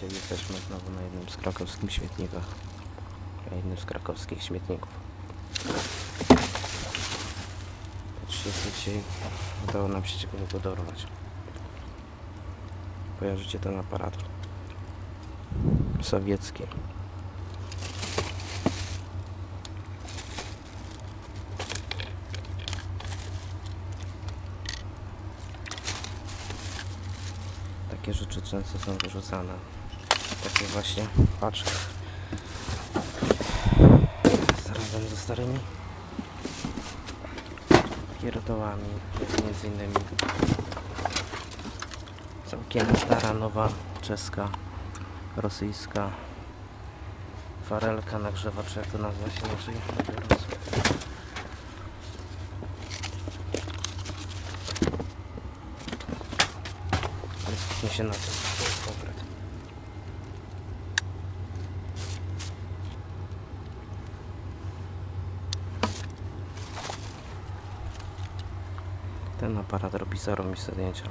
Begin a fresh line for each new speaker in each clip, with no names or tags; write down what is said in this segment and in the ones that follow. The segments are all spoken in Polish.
Witajcie, jesteśmy znowu na jednym z krakowskich śmietnikach. Na jednym z krakowskich śmietników. Patrzcie, co dzisiaj udało nam się ciekawego dorwać. Kojarzycie ten aparat? Sowiecki. Takie rzeczy często są wyrzucane. Właśnie paczki. Razem ze starymi pierdołami. Między innymi całkiem stara, nowa, czeska, rosyjska farelka nagrzewacz, jak to nazwa się inaczej skupmy się na tym, to jest konkret. Ten aparat robi zarobiste zdjęcia.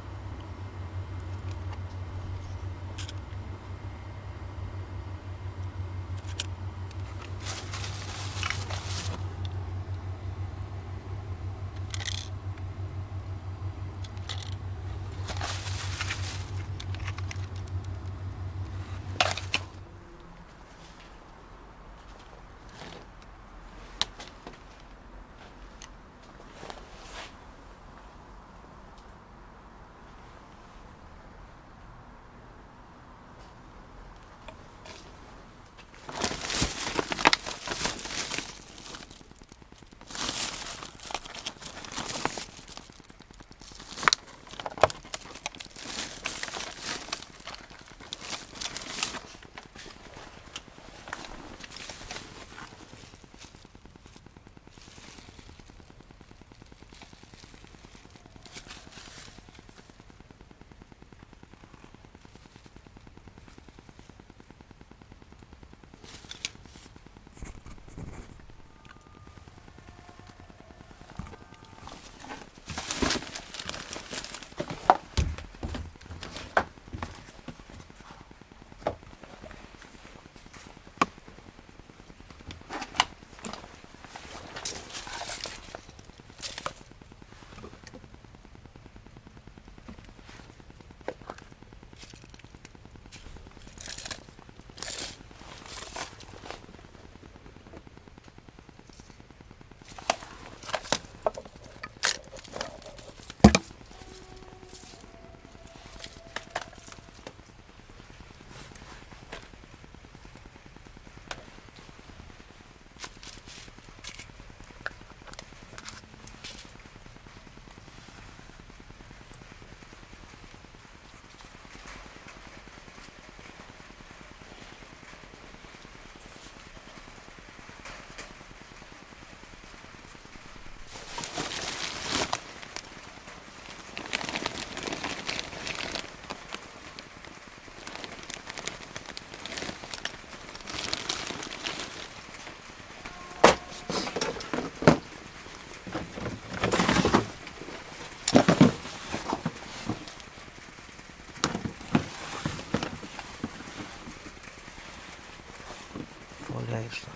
валяешься.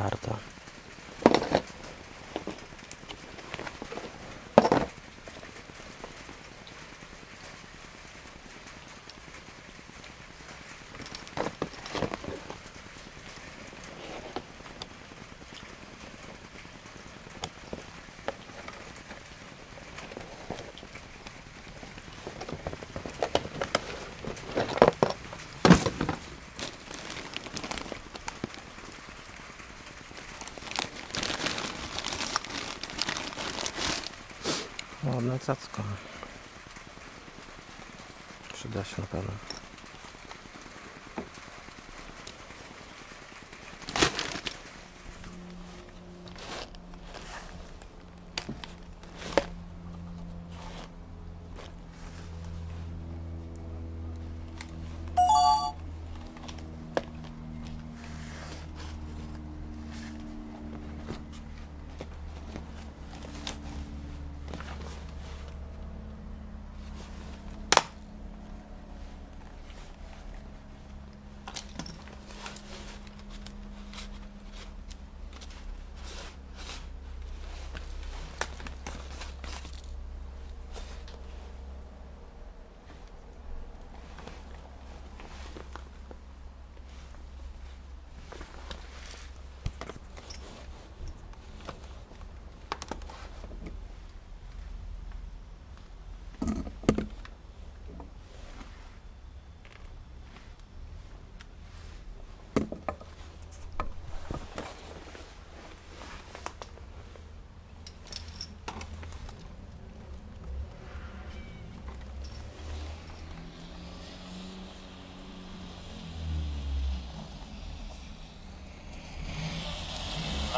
Karta. Cacko. Przyda się na pewno.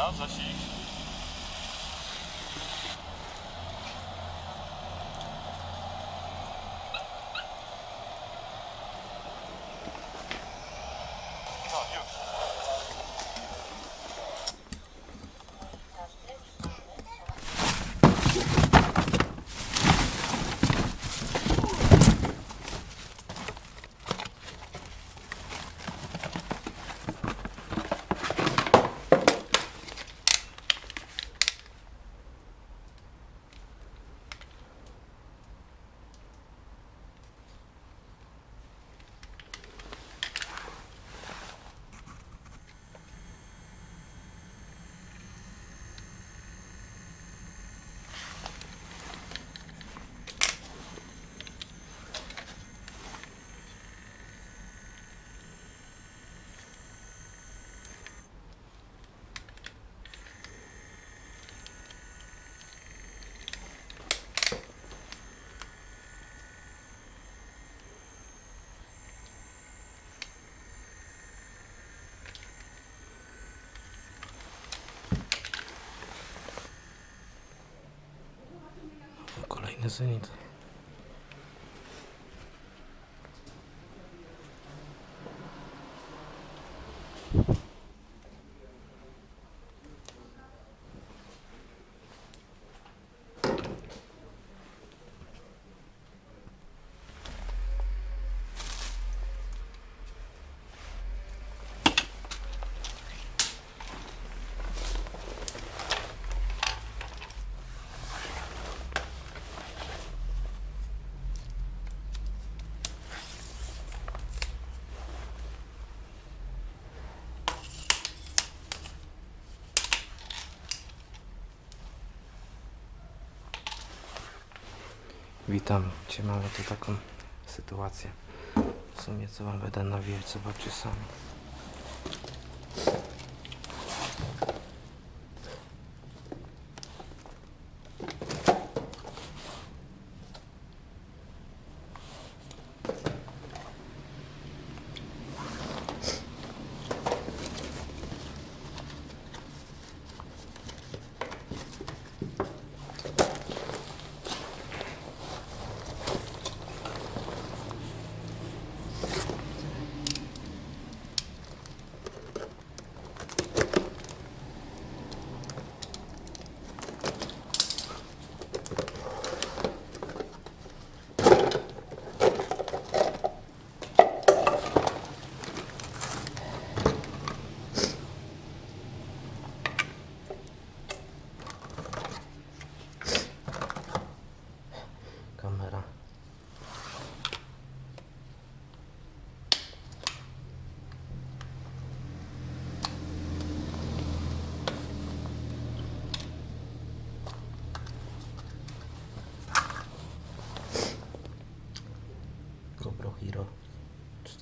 나 자식.
listened. Thank Witam Cię, mamy tu taką sytuację. W sumie co Wam będę nawijać, zobaczcie sami.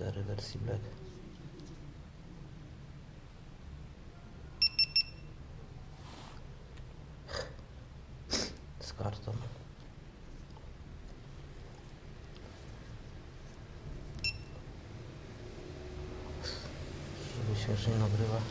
4 wersji Black. Z kartą. Żeby śmiesznie nagrywa.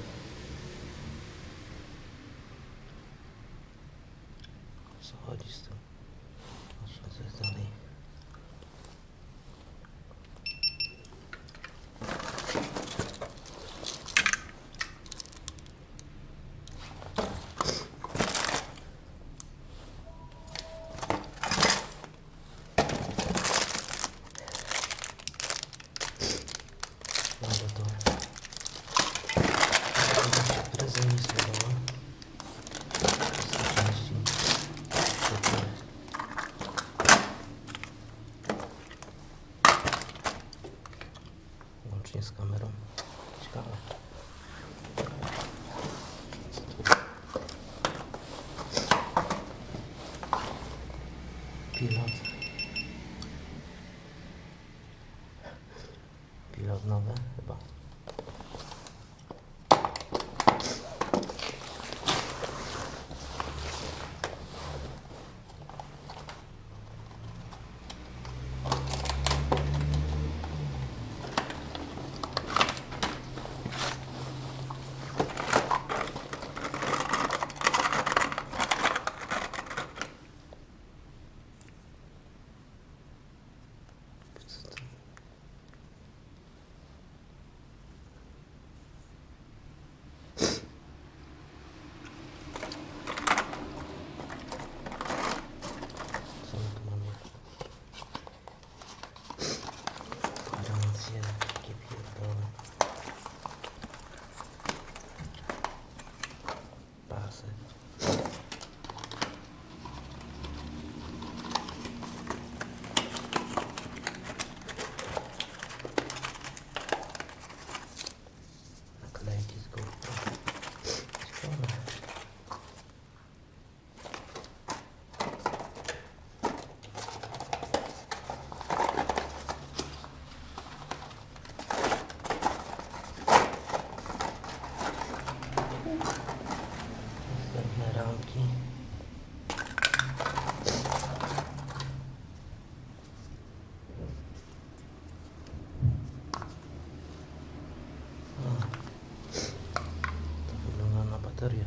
الدرية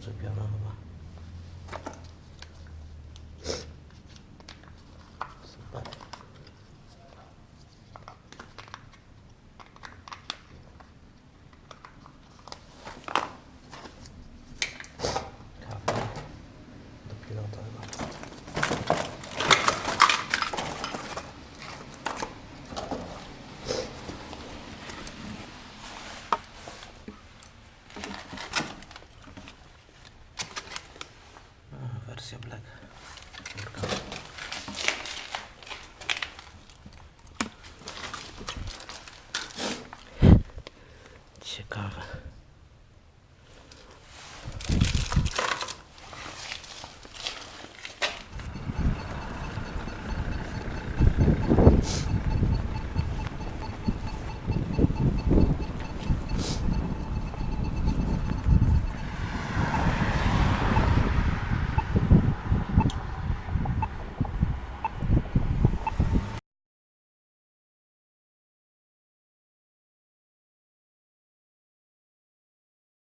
تصب يا رغبة Kara.